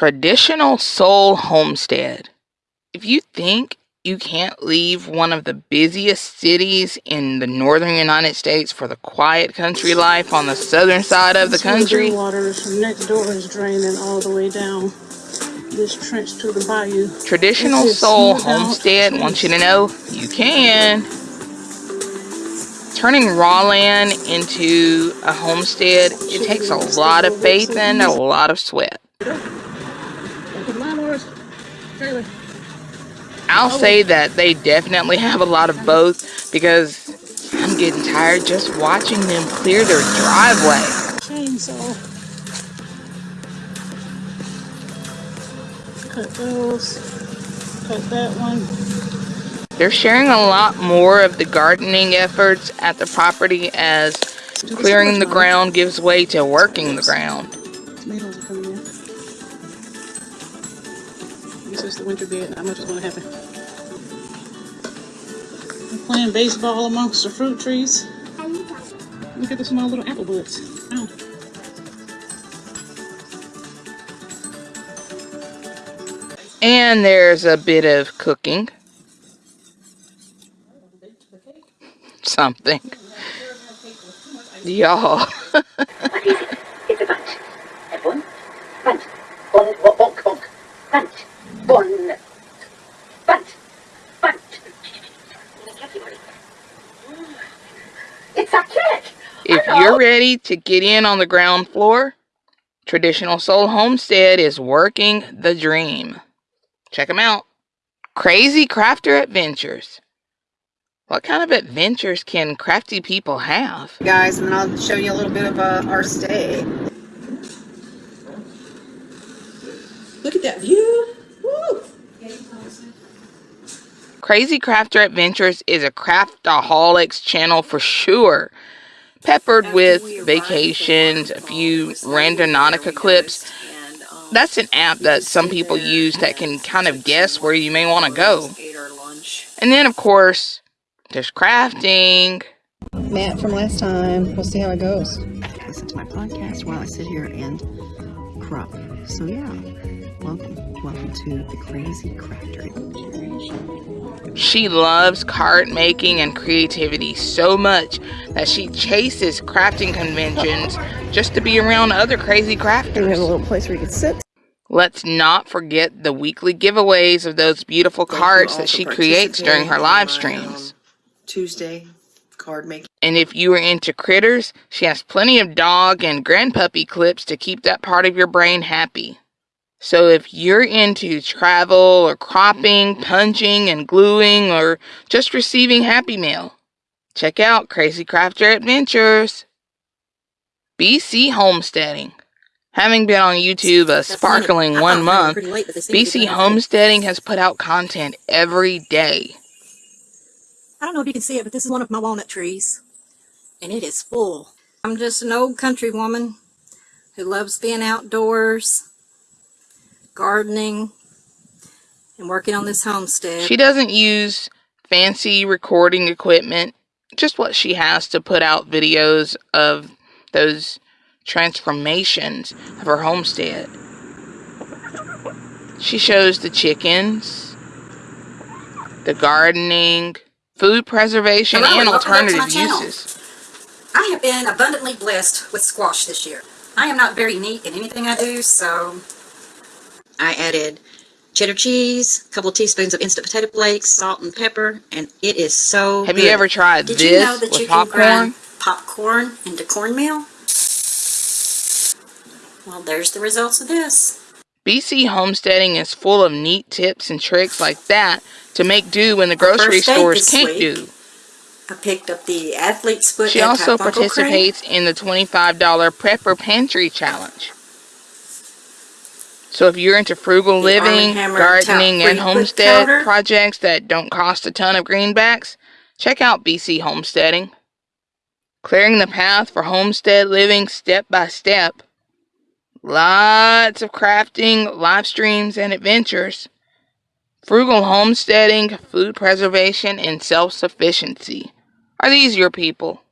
Traditional Soul Homestead. If you think you can't leave one of the busiest cities in the northern United States for the quiet country life on the southern side of the country. water next door is draining all the way down this trench to the bayou. Traditional Soul Homestead wants you to know you can. Turning raw land into a homestead, it takes a lot of faith and a lot of sweat. I'll oh. say that they definitely have a lot of both because I'm getting tired just watching them clear their driveway. Chainsaw. Cut those. Cut that one. They're sharing a lot more of the gardening efforts at the property as clearing the ground gives way to working the ground. Is the winter bed. Not much is going to happen. Playing baseball amongst the fruit trees. Look at the small little apple buds. Ow. And there's a bit of cooking. Something. Y'all. it's a bunch. And one, bunch. One, bonk, bonk, bonk. Bunch. One, bunch. Bunch. It's a kick. If you're ready to get in on the ground floor, Traditional Soul Homestead is working the dream. Check them out. Crazy Crafter Adventures. What kind of adventures can crafty people have? Guys, and then I'll show you a little bit of uh, our stay. Look at that view. Woo! Crazy Crafter Adventures is a craftaholics channel for sure. Peppered with vacations, a few Randonautica clips. That's an app that some people use that can kind of guess where you may want to go. And then, of course, there's crafting. Matt from last time. We'll see how it goes. Listen to my podcast while I sit here and crop. So yeah, welcome, welcome to the Crazy Crafter She loves card making and creativity so much that she chases crafting conventions just to be around other crazy crafters. And there's a little place where you can sit. Let's not forget the weekly giveaways of those beautiful cards that she creates during her live um, streams. Tuesday card making. And if you are into critters, she has plenty of dog and grandpuppy clips to keep that part of your brain happy. So if you're into travel or cropping, punching and gluing, or just receiving happy mail, check out Crazy Crafter Adventures. BC Homesteading. Having been on YouTube a sparkling one month, BC Homesteading has put out content every day. I don't know if you can see it, but this is one of my walnut trees. And it is full. I'm just an old country woman who loves being outdoors, gardening, and working on this homestead. She doesn't use fancy recording equipment, just what she has to put out videos of those transformations of her homestead. She shows the chickens, the gardening, food preservation, Hello, and and welcome back to alternative uses. I have been abundantly blessed with squash this year. I am not very neat in anything I do, so I added cheddar cheese, a couple of teaspoons of instant potato flakes, salt and pepper, and it is so Have good. you ever tried Did this you know that with you can popcorn? grind popcorn into cornmeal? Well, there's the results of this. BC Homesteading is full of neat tips and tricks like that to make do when the grocery first stores this can't week, do. I picked up the athlete's foot She also antifungal cream. participates in the $25 Prepper Pantry Challenge. So if you're into frugal The living, gardening, and homestead Powder. projects that don't cost a ton of greenbacks, check out BC Homesteading. Clearing the path for homestead living step by step. Lots of crafting, live streams, and adventures. Frugal homesteading, food preservation, and self sufficiency. Are these your people?